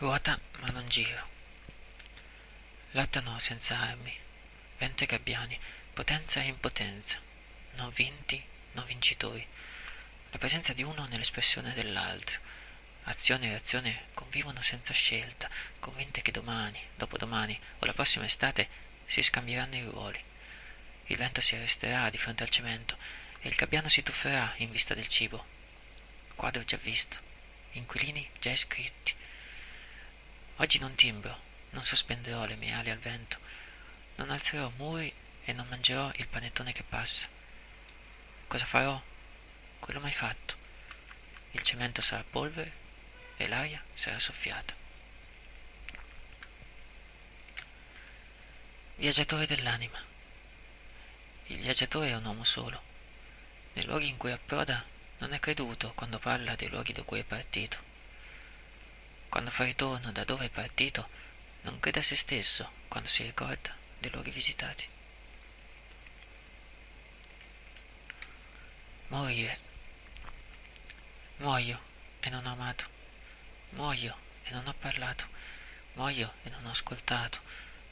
Ruota ma non giro. Lottano senza armi, vento e gabbiani, potenza e impotenza, non vinti, non vincitori. La presenza di uno nell'espressione dell'altro. Azione e reazione convivono senza scelta, convinte che domani, dopodomani o la prossima estate si scambieranno i ruoli. Il vento si arresterà di fronte al cemento e il gabbiano si tufferà in vista del cibo. Quadro già visto, inquilini già iscritti. Oggi non timbro, non sospenderò le mie ali al vento, non alzerò muri e non mangerò il panettone che passa. Cosa farò? Quello mai fatto. Il cemento sarà polvere e l'aria sarà soffiata. Viaggiatore dell'anima. Il viaggiatore è un uomo solo. Nei luoghi in cui approda non è creduto quando parla dei luoghi da cui è partito. Quando fa ritorno da dove è partito, non crede a se stesso quando si ricorda dei luoghi visitati. Morire. Muoio e non ho amato. Muoio e non ho parlato. Muoio e non ho ascoltato.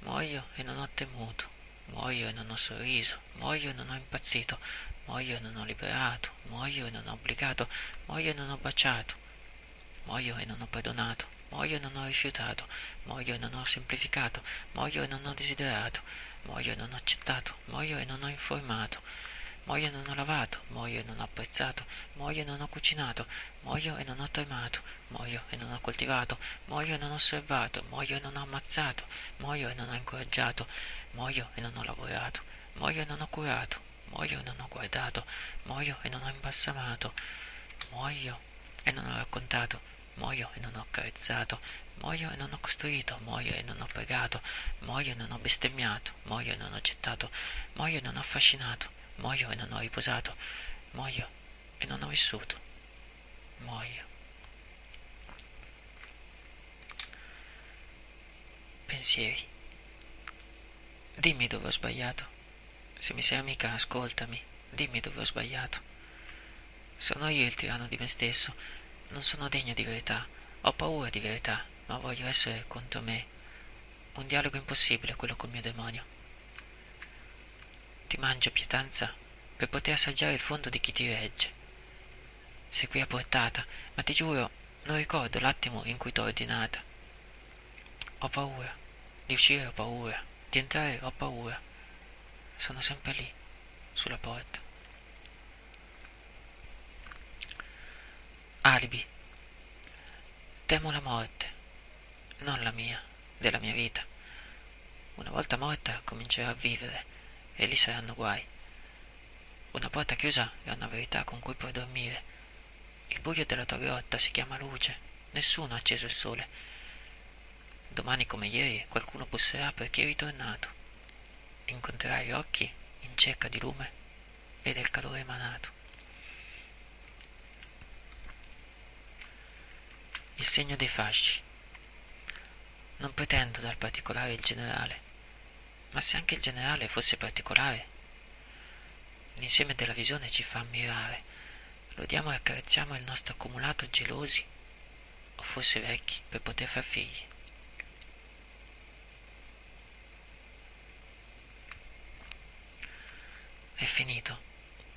Muoio e non ho temuto. Muoio e non ho sorriso. Muoio e non ho impazzito. Muoio e non ho liberato. Muoio e non ho obbligato. Muoio e non ho baciato. Muoio e non ho perdonato. Muoio e non ho rifiutato. Muoio e non ho semplificato. Muoio e non ho desiderato. Muoio e non ho accettato. Muoio e non ho informato. Muoio e non ho lavato, muoio e non ho apprezzato, muoio e non ho cucinato, muoio e non ho tremato, muoio e non ho coltivato, muoio e non ho osservato, muoio e non ho ammazzato, muoio e non ho incoraggiato, muoio e non ho lavorato, muoio e non ho curato, muoio e non ho guardato, muoio e non ho imbalsamato, muoio e non ho raccontato, muoio e non ho carezzato, muoio e non ho costruito, muoio e non ho pregato, muoio e non ho bestemmiato, muoio e non ho gettato, muoio e non ho affascinato, muoio e non ho riposato, muoio e non ho vissuto, muoio. Pensieri. Dimmi dove ho sbagliato. Se mi sei amica, ascoltami. Dimmi dove ho sbagliato. Sono io il tiranno di me stesso. Non sono degno di verità. Ho paura di verità, ma voglio essere contro me. Un dialogo impossibile quello col mio demonio. Ti mangio, pietanza, per poter assaggiare il fondo di chi ti regge. Sei qui a portata, ma ti giuro, non ricordo l'attimo in cui t'ho ordinata. Ho paura, di uscire ho paura, di entrare ho paura. Sono sempre lì, sulla porta. Alibi. Temo la morte, non la mia, della mia vita. Una volta morta comincerò a vivere e lì saranno guai. Una porta chiusa è una verità con cui puoi dormire. Il buio della tua grotta si chiama luce. Nessuno ha acceso il sole. Domani come ieri qualcuno busserà perché è ritornato. Incontrerai occhi in cerca di lume e del calore emanato. Il segno dei fasci. Non pretendo dal particolare il generale, ma se anche il generale fosse particolare, l'insieme della visione ci fa ammirare, lodiamo e accarezziamo il nostro accumulato gelosi o forse vecchi per poter far figli. È finito,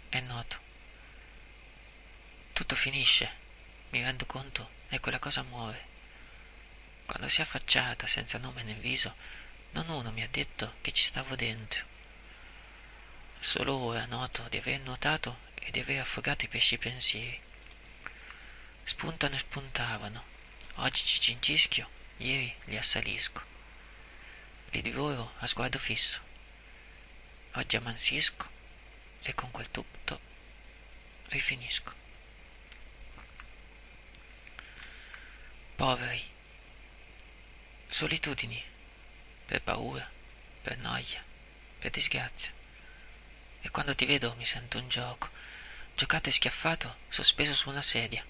è noto. Tutto finisce, mi rendo conto, e quella cosa muore. Quando si è affacciata senza nome nel viso, non uno mi ha detto che ci stavo dentro. Solo ora noto di aver nuotato e di aver affogato i pesci pensieri. Spuntano e spuntavano. Oggi ci cincischio, ieri li assalisco. Li divoro a sguardo fisso. Oggi ammansisco e con quel tutto rifinisco. Poveri. Solitudini per paura, per noia, per disgrazia. E quando ti vedo mi sento un gioco, giocato e schiaffato, sospeso su una sedia.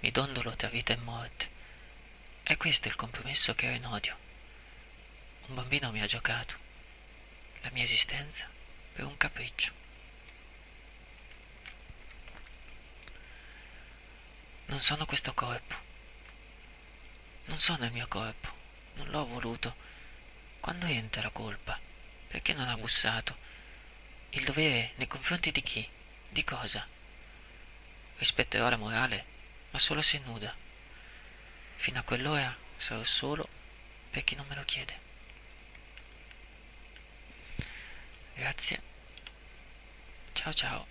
Mi dondolo tra vita e morte. E questo è il compromesso che ho in odio. Un bambino mi ha giocato, la mia esistenza per un capriccio. Non sono questo corpo. Non sono il mio corpo, non l'ho voluto. Quando entra la colpa? Perché non ha bussato? Il dovere nei confronti di chi? Di cosa? Rispetterò la morale, ma solo se nuda. Fino a quell'ora sarò solo per chi non me lo chiede. Grazie. Ciao ciao.